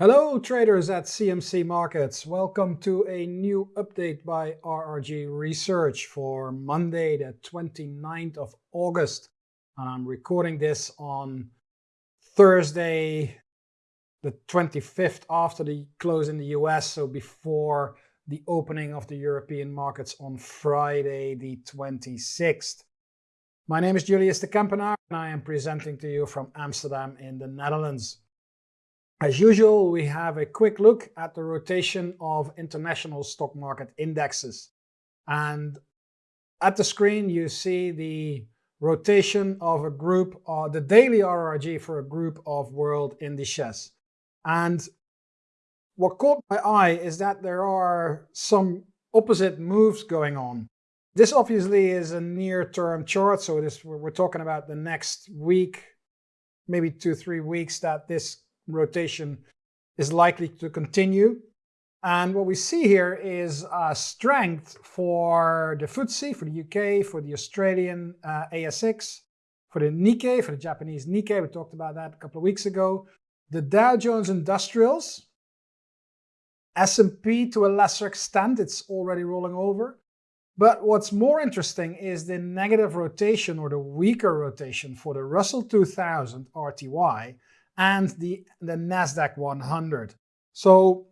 Hello traders at CMC Markets. Welcome to a new update by RRG Research for Monday the 29th of August. I'm recording this on Thursday the 25th after the close in the US, so before the opening of the European markets on Friday the 26th. My name is Julius de Kempenaar and I am presenting to you from Amsterdam in the Netherlands. As usual, we have a quick look at the rotation of international stock market indexes. And at the screen, you see the rotation of a group, uh, the daily RRG for a group of world indices. And what caught my eye is that there are some opposite moves going on. This obviously is a near-term chart, so we're talking about the next week, maybe two, three weeks that this rotation is likely to continue. And what we see here is a strength for the FTSE, for the UK, for the Australian uh, ASX, for the Nikkei, for the Japanese Nikkei. We talked about that a couple of weeks ago. The Dow Jones Industrials, S&P to a lesser extent, it's already rolling over. But what's more interesting is the negative rotation or the weaker rotation for the Russell 2000 RTY and the, the NASDAQ 100. So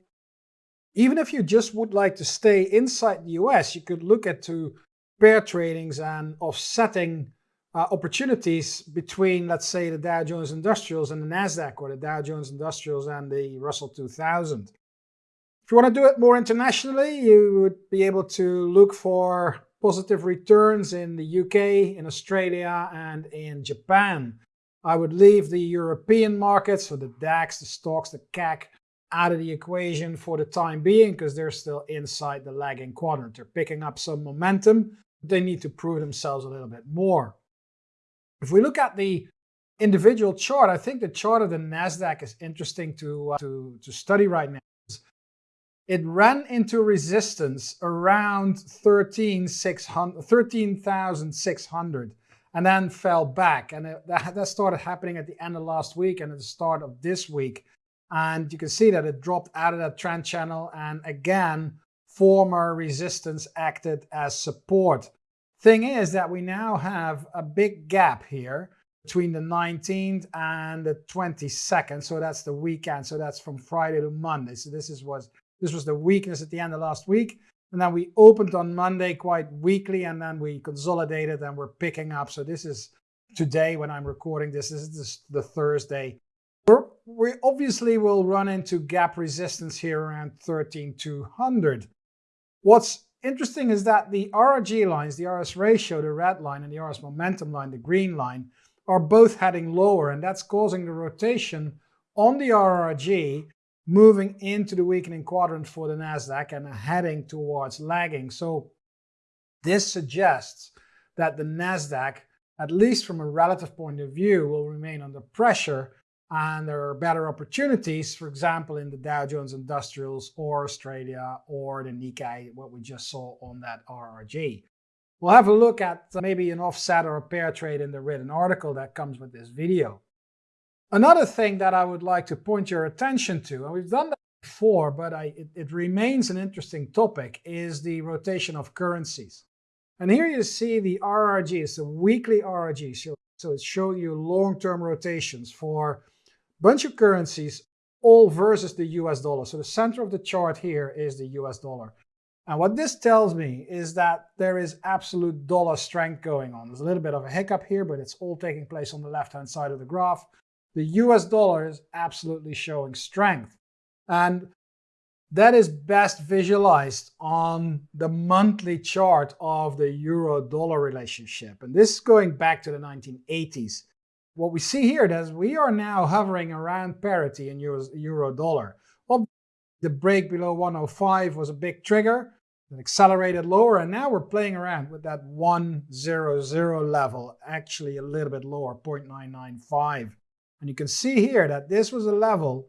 even if you just would like to stay inside the US, you could look at to pair tradings and offsetting uh, opportunities between, let's say, the Dow Jones Industrials and the NASDAQ, or the Dow Jones Industrials and the Russell 2000. If you want to do it more internationally, you would be able to look for positive returns in the UK, in Australia, and in Japan. I would leave the European markets, so the DAX, the STOXX, the CAC, out of the equation for the time being because they're still inside the lagging quadrant. They're picking up some momentum. They need to prove themselves a little bit more. If we look at the individual chart, I think the chart of the NASDAQ is interesting to, uh, to, to study right now. It ran into resistance around 13,600. 13, and then fell back. And it, that, that started happening at the end of last week and at the start of this week. And you can see that it dropped out of that trend channel. And again, former resistance acted as support. Thing is that we now have a big gap here between the 19th and the 22nd. So that's the weekend. So that's from Friday to Monday. So this is was this was the weakness at the end of last week. And then we opened on Monday quite weakly and then we consolidated and we're picking up. So this is today when I'm recording this, this is the Thursday. We're, we obviously will run into gap resistance here around 13,200. What's interesting is that the RRG lines, the RS ratio, the red line, and the RS momentum line, the green line, are both heading lower. And that's causing the rotation on the RRG moving into the weakening quadrant for the NASDAQ and heading towards lagging. So this suggests that the NASDAQ, at least from a relative point of view, will remain under pressure and there are better opportunities, for example, in the Dow Jones Industrials or Australia or the Nikkei, what we just saw on that RRG. We'll have a look at maybe an offset or a pair trade in the written article that comes with this video. Another thing that I would like to point your attention to, and we've done that before, but I, it, it remains an interesting topic, is the rotation of currencies. And here you see the RRG, it's a weekly RRG, so, so it's showing you long-term rotations for a bunch of currencies, all versus the US dollar. So the center of the chart here is the US dollar. And what this tells me is that there is absolute dollar strength going on. There's a little bit of a hiccup here, but it's all taking place on the left-hand side of the graph the US dollar is absolutely showing strength. And that is best visualized on the monthly chart of the euro-dollar relationship. And this is going back to the 1980s. What we see here is we are now hovering around parity in euro-dollar. Well, the break below 105 was a big trigger. It accelerated lower, and now we're playing around with that 100 level, actually a little bit lower, 0.995. And you can see here that this was a level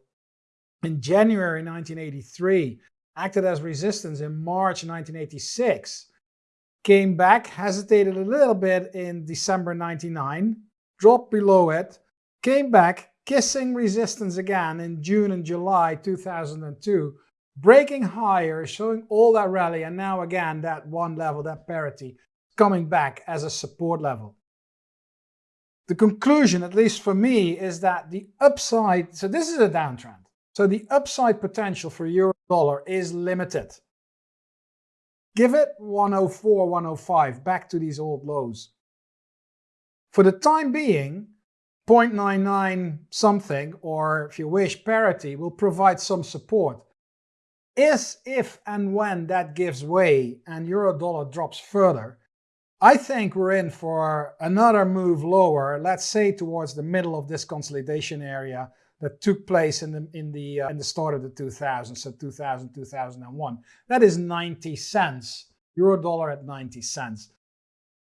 in January 1983, acted as resistance in March 1986, came back, hesitated a little bit in December 99, dropped below it, came back, kissing resistance again in June and July 2002, breaking higher, showing all that rally, and now again that one level, that parity, coming back as a support level. The conclusion, at least for me, is that the upside, so this is a downtrend, so the upside potential for euro dollar is limited. Give it 104, 105, back to these old lows. For the time being, 0.99 something, or if you wish, parity, will provide some support. Is if and when that gives way and euro dollar drops further, I think we're in for another move lower, let's say towards the middle of this consolidation area that took place in the in the uh, in the start of the 2000s, so 2000 2001. That is 90 cents, euro dollar at 90 cents.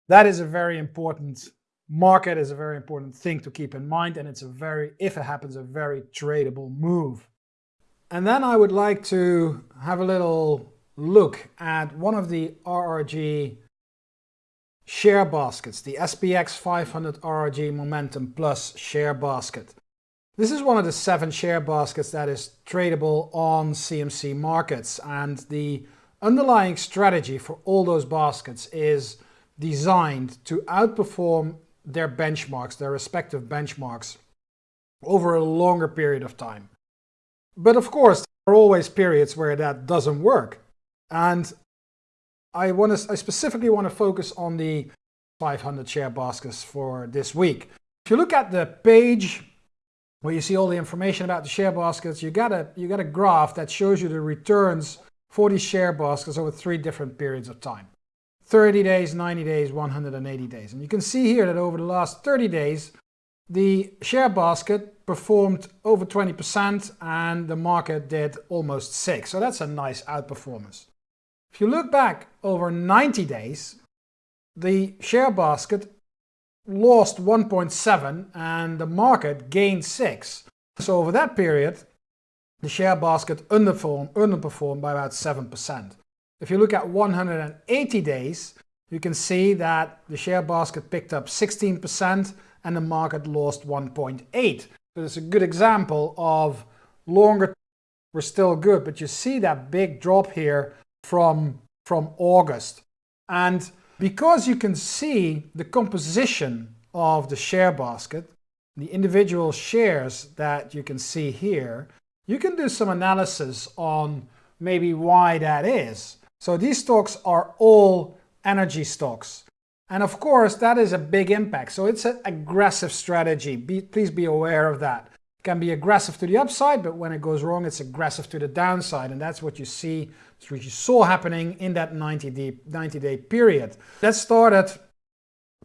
That is a very important market, is a very important thing to keep in mind, and it's a very, if it happens, a very tradable move. And then I would like to have a little look at one of the RRG share baskets, the SPX 500 RRG Momentum Plus share basket. This is one of the seven share baskets that is tradable on CMC markets and the underlying strategy for all those baskets is designed to outperform their benchmarks, their respective benchmarks over a longer period of time. But of course, there are always periods where that doesn't work. And I, want to, I specifically want to focus on the 500 share baskets for this week. If you look at the page where you see all the information about the share baskets, you got a you got a graph that shows you the returns for these share baskets over three different periods of time. 30 days, 90 days, 180 days. And you can see here that over the last 30 days, the share basket performed over 20% and the market did almost 6 So that's a nice outperformance. If you look back over 90 days, the share basket lost 1.7 and the market gained 6. So over that period, the share basket underperformed, underperformed by about 7%. If you look at 180 days, you can see that the share basket picked up 16% and the market lost 1.8. So it's a good example of longer we're still good, but you see that big drop here from, from August. And because you can see the composition of the share basket, the individual shares that you can see here, you can do some analysis on maybe why that is. So these stocks are all energy stocks. And of course, that is a big impact. So it's an aggressive strategy. Be, please be aware of that. It can be aggressive to the upside, but when it goes wrong, it's aggressive to the downside. And that's what you see which you saw happening in that 90-day 90 period. That started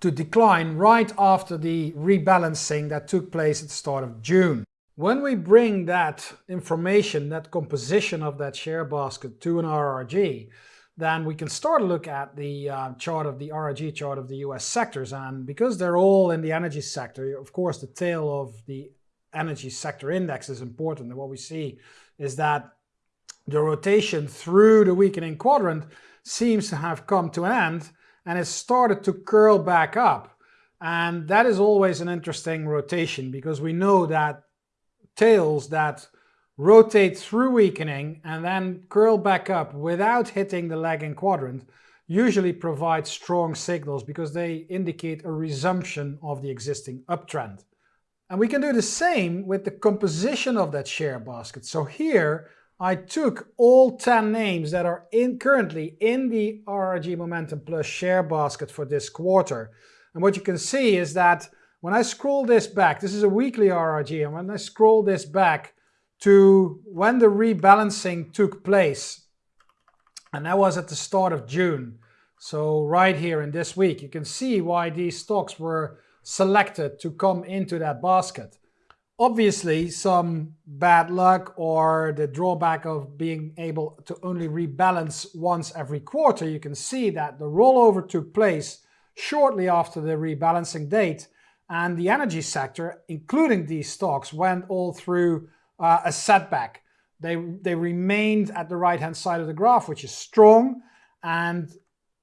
to decline right after the rebalancing that took place at the start of June. When we bring that information, that composition of that share basket to an RRG, then we can start to look at the uh, chart of the RRG chart of the US sectors. And because they're all in the energy sector, of course, the tail of the energy sector index is important. And what we see is that the rotation through the weakening quadrant seems to have come to an end and it started to curl back up. And that is always an interesting rotation because we know that tails that rotate through weakening and then curl back up without hitting the lagging quadrant usually provide strong signals because they indicate a resumption of the existing uptrend. And we can do the same with the composition of that share basket. So here I took all 10 names that are in currently in the RRG Momentum Plus share basket for this quarter. And what you can see is that when I scroll this back, this is a weekly RRG, and when I scroll this back to when the rebalancing took place, and that was at the start of June. So right here in this week, you can see why these stocks were selected to come into that basket. Obviously, some bad luck or the drawback of being able to only rebalance once every quarter, you can see that the rollover took place shortly after the rebalancing date and the energy sector, including these stocks, went all through uh, a setback. They, they remained at the right-hand side of the graph, which is strong, and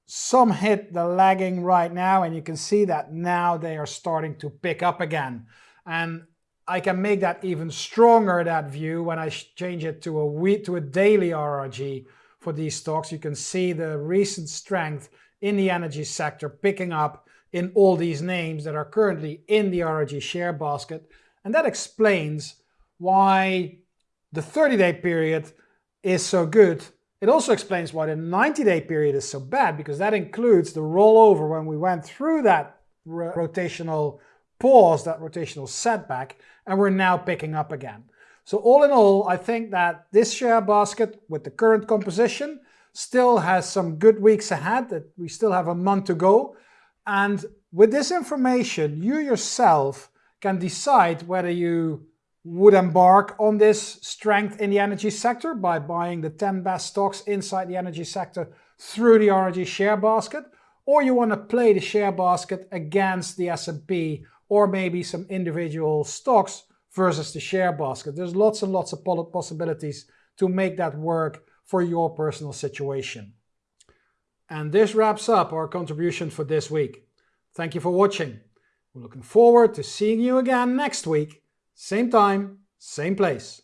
some hit the lagging right now, and you can see that now they are starting to pick up again. And I can make that even stronger, that view, when I change it to a week to a daily RRG for these stocks. You can see the recent strength in the energy sector picking up in all these names that are currently in the RRG share basket. And that explains why the 30-day period is so good. It also explains why the 90-day period is so bad, because that includes the rollover when we went through that rotational pause, that rotational setback, and we're now picking up again. So all in all, I think that this share basket with the current composition still has some good weeks ahead, that we still have a month to go. And with this information, you yourself can decide whether you would embark on this strength in the energy sector by buying the 10 best stocks inside the energy sector through the RRG share basket, or you want to play the share basket against the S&P or maybe some individual stocks versus the share basket. There's lots and lots of possibilities to make that work for your personal situation. And this wraps up our contribution for this week. Thank you for watching. We're looking forward to seeing you again next week. Same time, same place.